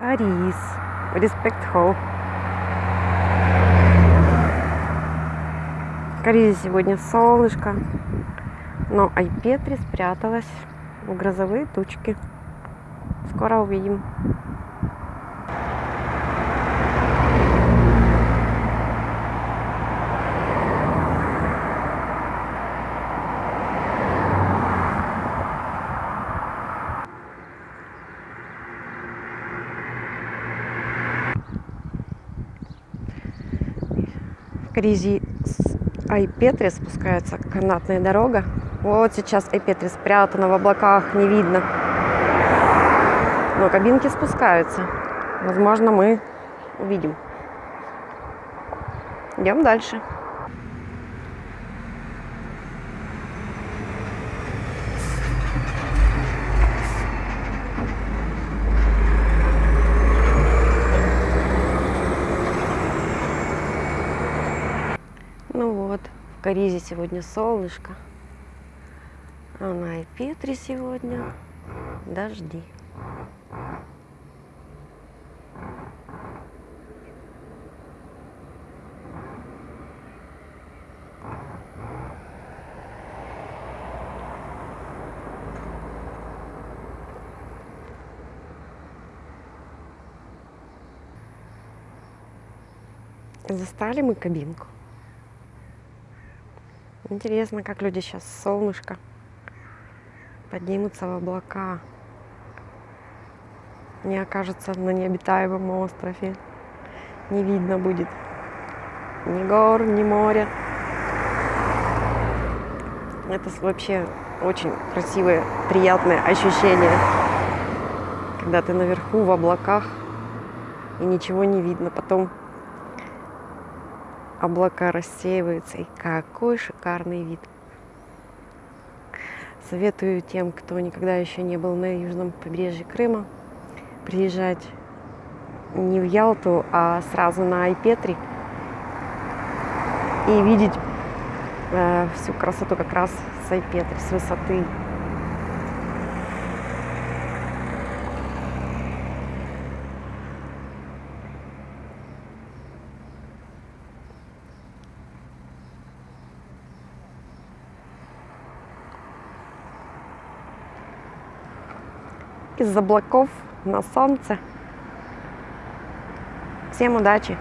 Арис. Респект Холл. В Каризе сегодня солнышко, но Айпетри спряталась в грозовые тучки. Скоро увидим. В Каризе с Айпетри спускается канатная дорога. Вот сейчас Айпетри спрятана в облаках, не видно. Но кабинки спускаются. Возможно, мы увидим. Идем дальше. Ну вот, в Каризе сегодня солнышко. А на Айпетре сегодня дожди. Застали мы кабинку. Интересно, как люди сейчас с солнышка поднимутся в облака. Не окажется на необитаемом острове. Не видно будет ни гор, ни моря. Это вообще очень красивое, приятное ощущение, когда ты наверху в облаках и ничего не видно. Потом облака рассеиваются, и какой шикарный вид. Советую тем, кто никогда еще не был на южном побережье Крыма, приезжать не в Ялту, а сразу на Айпетри и видеть э, всю красоту как раз с Айпетри, с высоты. Из облаков на солнце. Всем удачи!